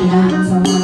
Yeah,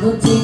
Água tem